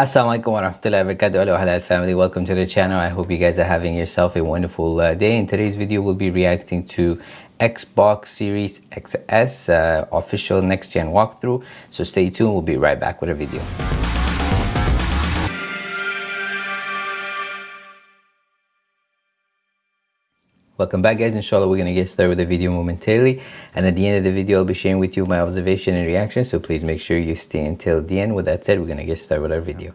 Assalamualaikum warahmatullahi wabarakatuh. Hello Halal family, welcome to the channel. I hope you guys are having yourself a wonderful uh, day. In today's video, we'll be reacting to Xbox Series XS uh, official next gen walkthrough. So stay tuned, we'll be right back with a video. Welcome back guys, inshallah we're to get started with the video momentarily and at the end of the video I'll be sharing with you my observation and reaction so please make sure you stay until the end. With that said, we're to get started with our video.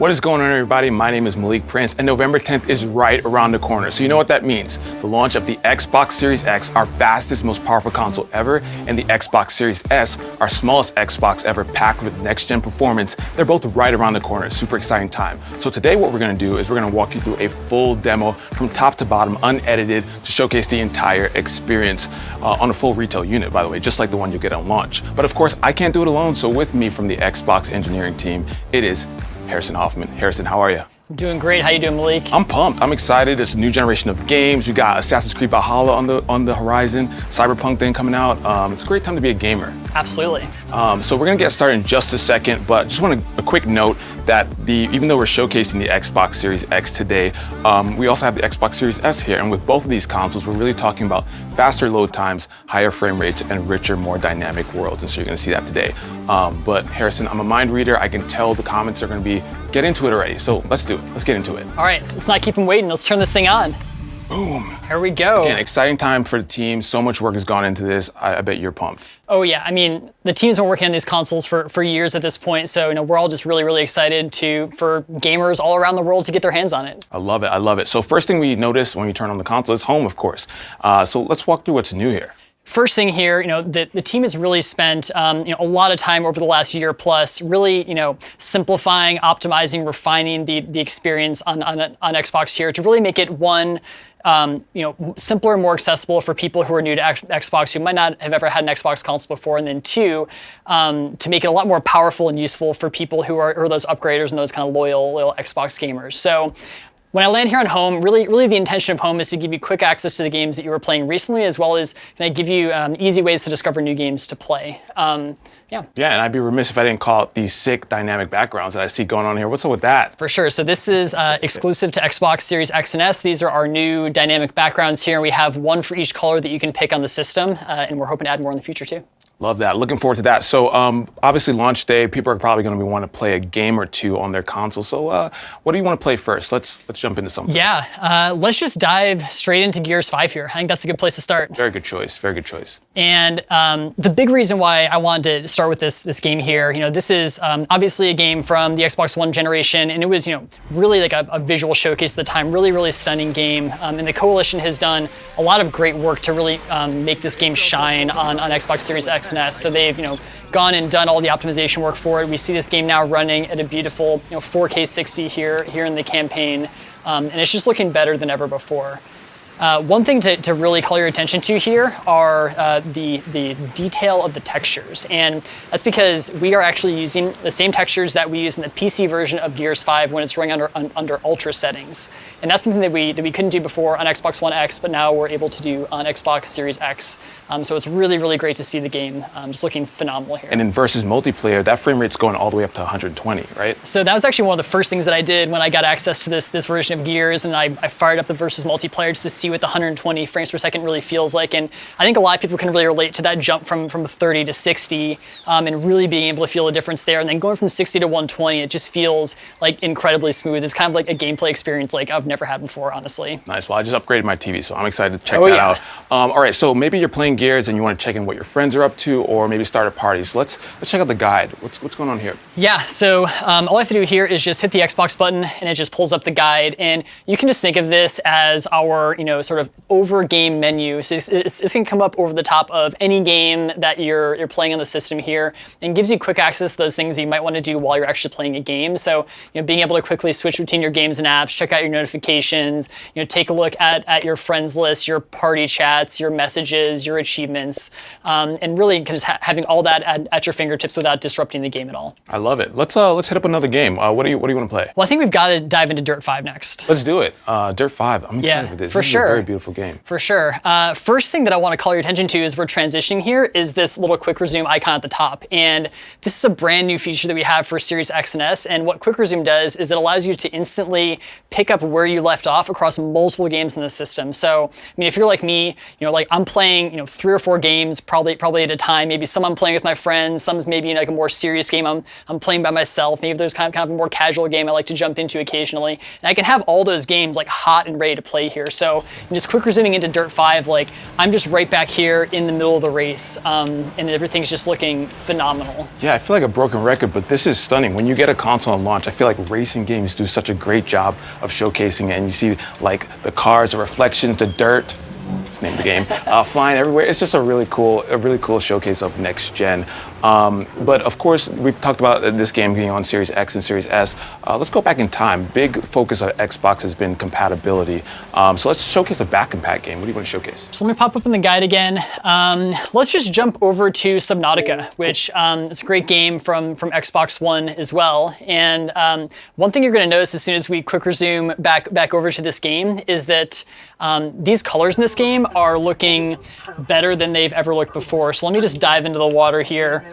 What is going on everybody? My name is Malik Prince and November 10th is right around the corner. So you know what that means. The launch of the Xbox Series X, our fastest, most powerful console ever, and the Xbox Series S, our smallest Xbox ever packed with next gen performance. They're both right around the corner. Super exciting time. So today what we're gonna do is we're gonna walk you through a full demo from top to bottom, unedited, to showcase the entire experience uh, on a full retail unit, by the way, just like the one you get on launch. But of course, I can't do it alone. So with me from the Xbox engineering team, it is Harrison Hoffman. Harrison, how are you? I'm doing great. How you doing, Malik? I'm pumped. I'm excited. It's a new generation of games. We got Assassin's Creed Valhalla on the on the horizon. Cyberpunk thing coming out. Um, it's a great time to be a gamer. Absolutely. Um, so we're gonna get started in just a second, but just want a, a quick note that the even though we're showcasing the Xbox Series X today, um, we also have the Xbox Series S here, and with both of these consoles, we're really talking about faster load times, higher frame rates, and richer, more dynamic worlds. And so you're gonna see that today. Um, but Harrison, I'm a mind reader. I can tell the comments are gonna be, get into it already. So let's do it. Let's get into it. All right, let's not keep them waiting. Let's turn this thing on. Boom. Here we go. Again, exciting time for the team. So much work has gone into this. I, I, bet you're pumped. Oh yeah, I mean, the team's been working on these consoles for, for years at this point. So, you know, we're all just really, really excited to for gamers all around the world to get their hands on it. I love it. I love it. So first thing we notice when we turn on the console is home, of course. Uh, so let's walk through what's new here. First thing here, you know, the, the team has really spent um, you know, a lot of time over the last year plus really, you know, simplifying, optimizing, refining the, the experience on, on, on Xbox here to really make it one, um, you know, simpler, more accessible for people who are new to Xbox who might not have ever had an Xbox console before, and then two, um, to make it a lot more powerful and useful for people who are, who are those upgraders and those kind of loyal, loyal Xbox gamers. So when I land here on home, really, really the intention of home is to give you quick access to the games that you were playing recently, as well as can I give you um, easy ways to discover new games to play. Um, yeah. Yeah, and I'd be remiss if I didn't call it these sick dynamic backgrounds that I see going on here. What's up with that? For sure. So this is uh, exclusive to Xbox Series X and S. These are our new dynamic backgrounds here. We have one for each color that you can pick on the system, uh, and we're hoping to add more in the future too. Love that. Looking forward to that. So um, obviously launch day, people are probably going to want to play a game or two on their console. So uh, what do you want to play first? Let's let's jump into something. Yeah, uh, let's just dive straight into Gears 5 here. I think that's a good place to start. Very good choice. Very good choice. And um, the big reason why I wanted to start with this this game here, you know, this is um, obviously a game from the Xbox One generation, and it was you know really like a, a visual showcase at the time. Really, really stunning game. Um, and the Coalition has done a lot of great work to really um, make this game shine on on Xbox Series X so they've, you know, gone and done all the optimization work for it. We see this game now running at a beautiful, you know, 4K 60 here, here in the campaign. Um, and it's just looking better than ever before. Uh, one thing to, to, really call your attention to here are uh, the, the detail of the textures. And that's because we are actually using the same textures that we use in the PC version of Gears 5 when it's running under, un, under ultra settings. And that's something that we, that we couldn't do before on Xbox One X, but now we're able to do on Xbox Series X. Um, so it's really, really great to see the game um, just looking phenomenal here. And in versus multiplayer, that frame rate's going all the way up to 120, right? So that was actually one of the first things that I did when I got access to this, this version of Gears, and I, I fired up the versus multiplayer just to see what the 120 frames per second really feels like. And I think a lot of people can really relate to that jump from, from 30 to 60 um, and really being able to feel the difference there. And then going from 60 to 120, it just feels like incredibly smooth. It's kind of like a gameplay experience like I've never had before, honestly. Nice. Well, I just upgraded my TV, so I'm excited to check oh, that yeah. out. Um, all right, so maybe you're playing Gears and you want to check in what your friends are up to or maybe start a party. So let's, let's check out the guide. What's, what's going on here? Yeah, so um, all I have to do here is just hit the Xbox button and it just pulls up the guide. And you can just think of this as our, you know, sort of over game menu. So it's, can come up over the top of any game that you're, you're playing on the system here and gives you quick access to those things you might want to do while you're actually playing a game. So, you know, being able to quickly switch between your games and apps, check out your notifications, you know, take a look at, at your friends list, your party chats, your messages, your achievements, um, and really just ha having all that at, at, your fingertips without disrupting the game at all. I love it. Let's uh, let's hit up another game. Uh, what do you what do you want to play? Well, I think we've got to dive into Dirt 5 next. Let's do it. Uh, Dirt 5. I'm excited yeah, for this. For this sure. Very beautiful game. For sure. Uh, first thing that I want to call your attention to as we're transitioning here is this little quick resume icon at the top. And this is a brand new feature that we have for Series X and S. And what quick resume does is it allows you to instantly pick up where you left off across multiple games in the system. So, I mean, if you're like me, you know, like I'm playing, you know, three or four games probably probably at a time. Maybe some I'm playing with my friends, some's maybe like a more serious game I'm, I'm playing by myself. Maybe there's kind of, kind of a more casual game I like to jump into occasionally. And I can have all those games like hot and ready to play here. So just quick resuming into Dirt 5, like I'm just right back here in the middle of the race um, and everything's just looking phenomenal. Yeah, I feel like a broken record, but this is stunning. When you get a console on launch, I feel like racing games do such a great job of showcasing it. And you see like the cars, the reflections, the dirt, it's name of the game, uh, flying everywhere. It's just a really cool, a really cool showcase of next gen. Um, but of course, we've talked about this game being on Series X and Series S. Uh, let's go back in time. Big focus of Xbox has been compatibility. Um, so let's showcase a back compat game. What do you want to showcase? So let me pop up in the guide again. Um, let's just jump over to Subnautica, which um, is a great game from, from Xbox One as well. And um, one thing you're going to notice as soon as we quick resume back, back over to this game is that um, these colors in this game are looking better than they've ever looked before. So let me just dive into the water here.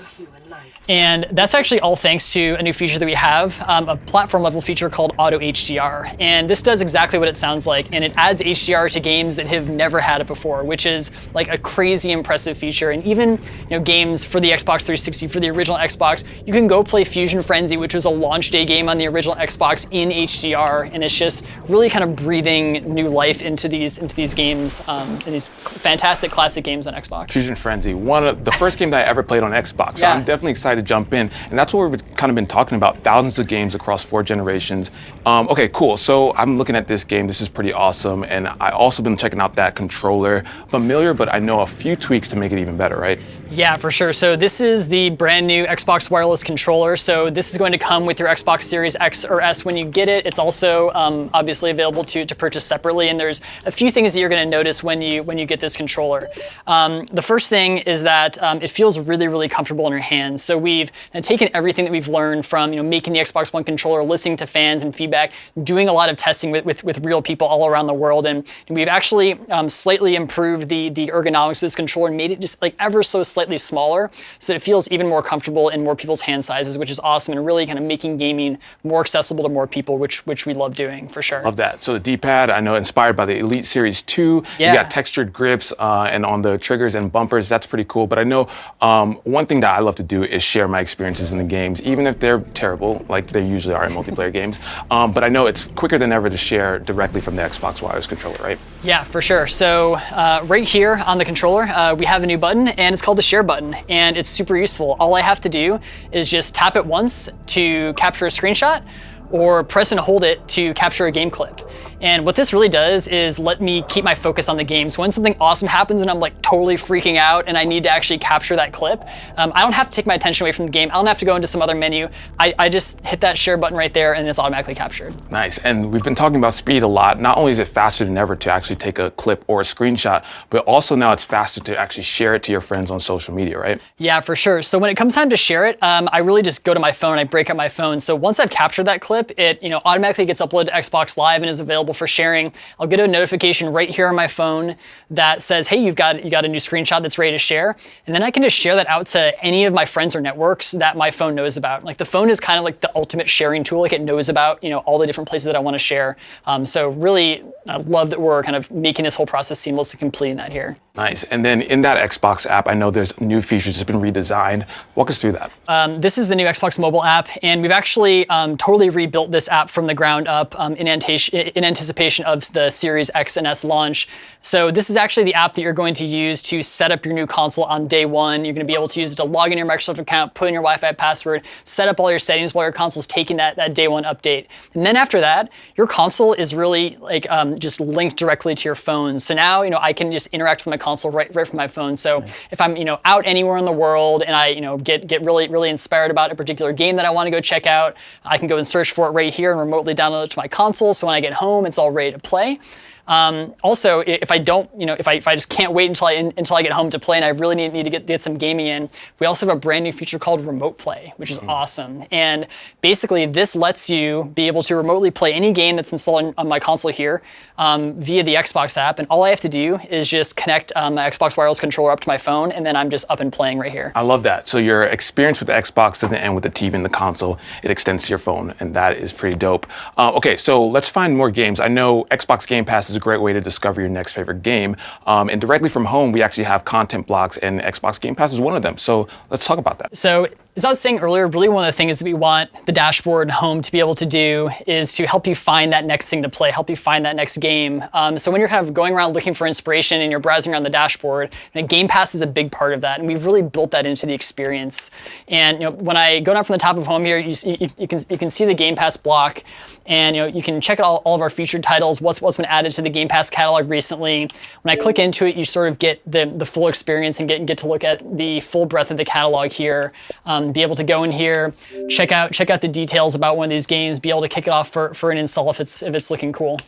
And that's actually all thanks to a new feature that we have, um, a platform level feature called Auto HDR. And this does exactly what it sounds like, and it adds HDR to games that have never had it before, which is like a crazy impressive feature. And even you know games for the Xbox 360, for the original Xbox, you can go play Fusion Frenzy, which was a launch day game on the original Xbox in HDR, and it's just really kind of breathing new life into these into these games um, and these fantastic classic games on Xbox. Fusion Frenzy, one of the first game that I ever played on Xbox. So Yeah. I'm definitely excited to jump in. And that's what we've kind of been talking about, thousands of games across four generations. Um, okay, cool. So I'm looking at this game. This is pretty awesome. And I also been checking out that controller. Familiar, but I know a few tweaks to make it even better, right? Yeah, for sure. So this is the brand new Xbox wireless controller. So this is going to come with your Xbox Series X or S when you get it. It's also um, obviously available to, to purchase separately. And there's a few things that you're going to notice when you when you get this controller. Um, the first thing is that um, it feels really really comfortable in your hands. So we've taken everything that we've learned from you know making the Xbox One controller, listening to fans and feedback, doing a lot of testing with with, with real people all around the world, and, and we've actually um, slightly improved the the ergonomics of this controller and made it just like ever so slightly smaller, so that it feels even more comfortable in more people's hand sizes, which is awesome, and really kind of making gaming more accessible to more people, which which we love doing for sure. Love that. So the D-pad, I know inspired by the Elite Series 2. Yeah. You got textured grips uh, and on the triggers and bumpers. That's pretty cool. But I know um, one thing that I love to do is share my experiences in the games, even if they're terrible, like they usually are in multiplayer games. Um, but I know it's quicker than ever to share directly from the Xbox wireless controller, right? Yeah, for sure. So uh, right here on the controller, uh, we have a new button, and it's called the Share button, and it's super useful. All I have to do is just tap it once to capture a screenshot, or press and hold it to capture a game clip. And what this really does is let me keep my focus on the game. So when something awesome happens and I'm like totally freaking out and I need to actually capture that clip, um, I don't have to take my attention away from the game. I don't have to go into some other menu. I, I just hit that share button right there and it's automatically captured. Nice. And we've been talking about speed a lot. Not only is it faster than ever to actually take a clip or a screenshot, but also now it's faster to actually share it to your friends on social media, right? Yeah, for sure. So when it comes time to share it, um, I really just go to my phone. I break up my phone. So once I've captured that clip, it you know automatically gets uploaded to Xbox Live and is available for sharing. I'll get a notification right here on my phone that says, "Hey, you've got you got a new screenshot that's ready to share," and then I can just share that out to any of my friends or networks that my phone knows about. Like the phone is kind of like the ultimate sharing tool. Like it knows about you know all the different places that I want to share. Um, so really, I love that we're kind of making this whole process seamless and completing that here. Nice. And then in that Xbox app, I know there's new features that's been redesigned. Walk us through that. Um, this is the new Xbox mobile app, and we've actually um, totally rebuilt this app from the ground up um, in, anticipation, in anticipation of the Series X and S launch. So this is actually the app that you're going to use to set up your new console on day one. You're going to be able to use it to log in your Microsoft account, put in your Wi-Fi password, set up all your settings while your console's taking that, that day one update. And then after that, your console is really like um, just linked directly to your phone. So now, you know, I can just interact with my console right, right from my phone. So if I'm, you know, out anywhere in the world and I, you know, get, get really, really inspired about a particular game that I want to go check out, I can go and search for it right here and remotely download it to my console. So when I get home, it's all ready to play. Um, also, if I don't, you know, if I, if I just can't wait until I until I get home to play, and I really need, need to get, get some gaming in, we also have a brand new feature called Remote Play, which is mm. awesome. And basically, this lets you be able to remotely play any game that's installed on, on my console here um, via the Xbox app, and all I have to do is just connect um, my Xbox wireless controller up to my phone, and then I'm just up and playing right here. I love that. So your experience with the Xbox doesn't end with the TV and the console; it extends to your phone, and that is pretty dope. Uh, okay, so let's find more games. I know Xbox Game Pass is a great way to discover your next favorite game, um, and directly from home, we actually have content blocks, and Xbox Game Pass is one of them. So let's talk about that. So as I was saying earlier, really one of the things that we want the dashboard home to be able to do is to help you find that next thing to play, help you find that next game. Um, so when you're kind of going around looking for inspiration and you're browsing around the dashboard, Game Pass is a big part of that, and we've really built that into the experience. And you know, when I go down from the top of home here, you, you, you can you can see the Game Pass block, and you know you can check out all, all of our featured titles, what's what's been added to the Game Pass catalog recently. When I click into it, you sort of get the the full experience and get get to look at the full breadth of the catalog here. Um, be able to go in here, check out check out the details about one of these games, be able to kick it off for, for an install if it's if it's looking cool.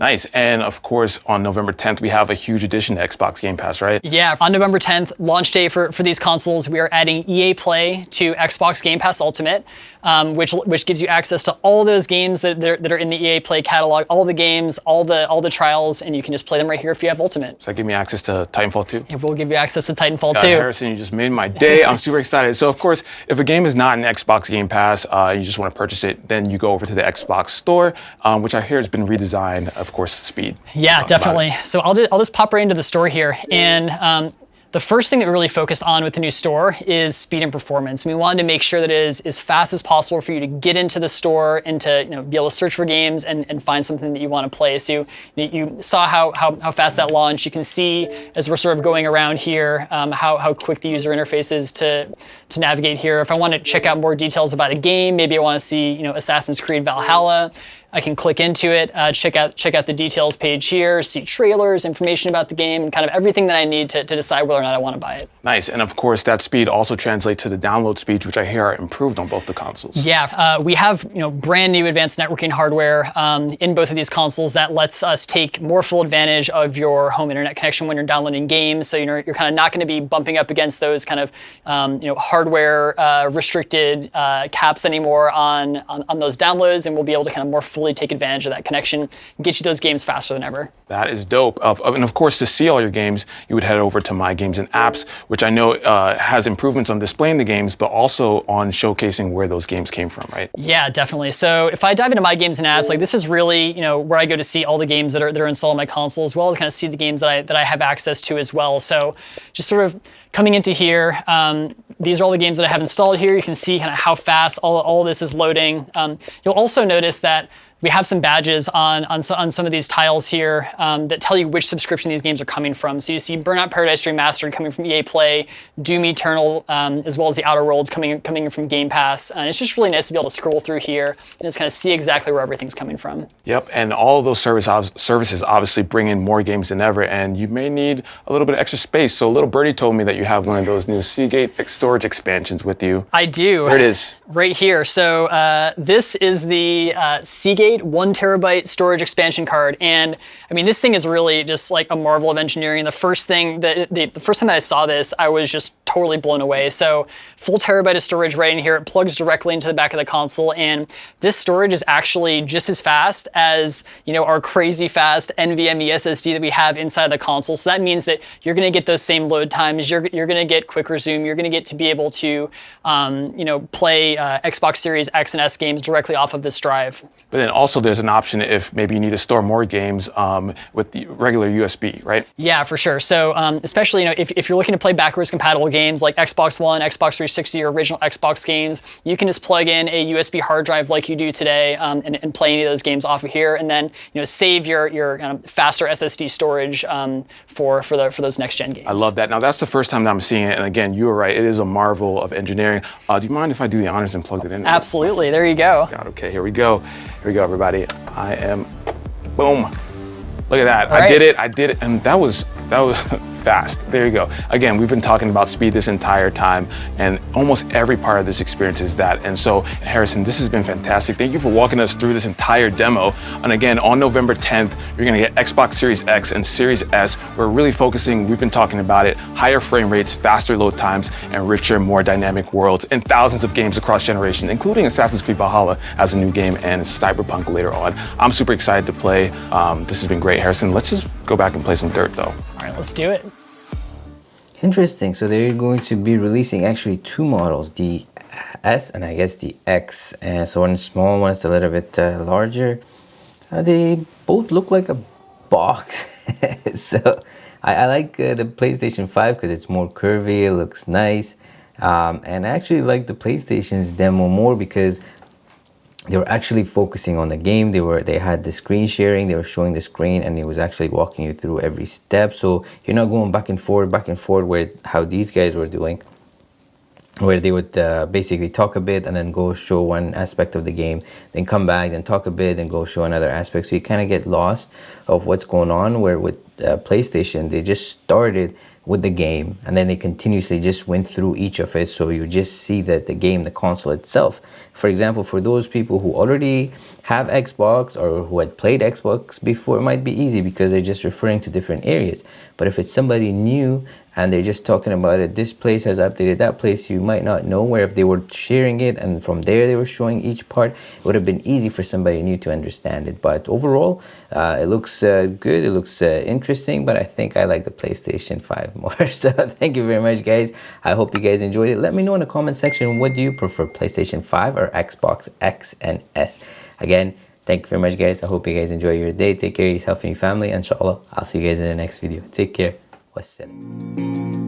Nice. And of course, on November 10th, we have a huge addition to Xbox Game Pass, right? Yeah. On November 10th, launch day for, for these consoles, we are adding EA Play to Xbox Game Pass Ultimate, um, which which gives you access to all those games that, that are, that, are, in the EA Play catalog, all the games, all the all the trials, and you can just play them right here if you have Ultimate. So that give me access to Titanfall 2? It will give you access to Titanfall God, 2. Harrison, you just made my day. I'm super excited. So, of course, if a game is not in Xbox Game Pass, uh, you just want to purchase it, then you go over to the Xbox Store, um, which I hear has been redesigned, of course, speed. Yeah, definitely. So I'll, just, I'll just pop right into the store here. And um, the first thing that we really focus on with the new store is speed and performance. And we wanted to make sure that it is as fast as possible for you to get into the store and to you know, be able to search for games and, and find something that you want to play. So you, you saw how, how, how, fast that launched. You can see as we're sort of going around here um, how, how quick the user interface is to, to navigate here. If I want to check out more details about a game, maybe I want to see you know, Assassin's Creed Valhalla, I can click into it, uh, check out check out the details page here, see trailers, information about the game, and kind of everything that I need to, to decide whether or not I want to buy it. Nice, and of course that speed also translates to the download speeds, which I hear are improved on both the consoles. Yeah, uh, we have you know brand new advanced networking hardware um, in both of these consoles that lets us take more full advantage of your home internet connection when you're downloading games. So you know you're kind of not going to be bumping up against those kind of um, you know hardware uh, restricted uh, caps anymore on, on on those downloads, and we'll be able to kind of more fully take advantage of that connection, and get you those games faster than ever. That is dope. and of course, to see all your games, you would head over to My Games and Apps, which I know uh, has improvements on displaying the games, but also on showcasing where those games came from, right? Yeah, definitely. So if I dive into My Games and Apps, like this is really, you know, where I go to see all the games that are, that are installed on my console, as well as kind of see the games that I, that I have access to as well. So just sort of coming into here, um, these are all the games that I have installed here. You can see kind of how fast all, all this is loading. Um, you'll also notice that we have some badges on, on, on some of these tiles here um, that tell you which subscription these games are coming from. So you see Burnout Paradise Remastered coming from EA Play, Doom Eternal, um, as well as the Outer Worlds coming, coming from Game Pass. And it's just really nice to be able to scroll through here and just kind of see exactly where everything's coming from. Yep, and all of those service, services obviously bring in more games than ever, and you may need a little bit of extra space. So little birdie told me that you have one of those new Seagate storage expansions with you. I do. There it is. Right here. So uh, this is the uh, Seagate one terabyte storage expansion card. And I mean, this thing is really just like a marvel of engineering. The first thing that the, the first time that I saw this, I was just totally blown away. So full terabyte of storage right in here. It plugs directly into the back of the console. And this storage is actually just as fast as, you know, our crazy fast NVMe SSD that we have inside the console. So that means that you're going to get those same load times. You're, you're going to get quick resume. You're going to get to be able to, um, you know, play uh, Xbox Series X and S games directly off of this drive. But then also there's an option if maybe you need to store more games um, with the regular USB, right? Yeah, for sure. So um, especially, you know, if, if you're looking to play backwards compatible games, games like Xbox One, Xbox 360, or original Xbox games, you can just plug in a USB hard drive like you do today um, and, and, play any of those games off of here, and then you know save your your kind of faster SSD storage um, for for the for those next gen games. I love that. Now that's the first time that I'm seeing it, and again, you were right. It is a marvel of engineering. Uh, do you mind if I do the honors and plug it in? Absolutely. There you go. God, okay, here we go. Here we go, everybody. I am, boom. Look at that. All I right. did it. I did it, and that was that was. fast. There you go. Again, we've been talking about speed this entire time, and almost every part of this experience is that. And so, Harrison, this has been fantastic. Thank you for walking us through this entire demo. And again, on November 10th, you're gonna get Xbox Series X and Series S. We're really focusing, we've been talking about it, higher frame rates, faster load times, and richer, more dynamic worlds, and thousands of games across generations, including Assassin's Creed Valhalla as a new game and Cyberpunk later on. I'm super excited to play. Um, this has been great, Harrison. Let's just go back and play some dirt, though. All right, let's do it. Interesting. So they're going to be releasing actually two models, the S and I guess the X. And so one small, one is a little bit uh, larger. Uh, they both look like a box. so I, I like uh, the PlayStation 5 because it's more curvy, it looks nice. Um, and I actually like the PlayStation's demo more because they were actually focusing on the game. They were they had the screen sharing. They were showing the screen and it was actually walking you through every step. So you're not going back and forth back and forth where how these guys were doing where they would uh, basically talk a bit and then go show one aspect of the game then come back and talk a bit and go show another aspect. So you kind of get lost of what's going on where with uh, playstation they just started with the game and then they continuously just went through each of it. So you just see that the game the console itself for example for those people who already have xbox or who had played xbox before it might be easy because they're just referring to different areas. But if it's somebody new and they're just talking about it this place has updated that place you might not know where. If they were sharing it and from there they were showing each part it would have been easy for somebody new to understand it. But overall uh, it looks uh, good it looks uh, interesting but i think i like the playstation 5 more. So thank you very much guys. I hope you guys enjoyed it. Let me know in the comment section what do you prefer playstation 5 or xbox x and s again thank you very much guys. I hope you guys enjoy your day. Take care of yourself and your family. Inshallah i'll see you guys in the next video. Take care. Wassalam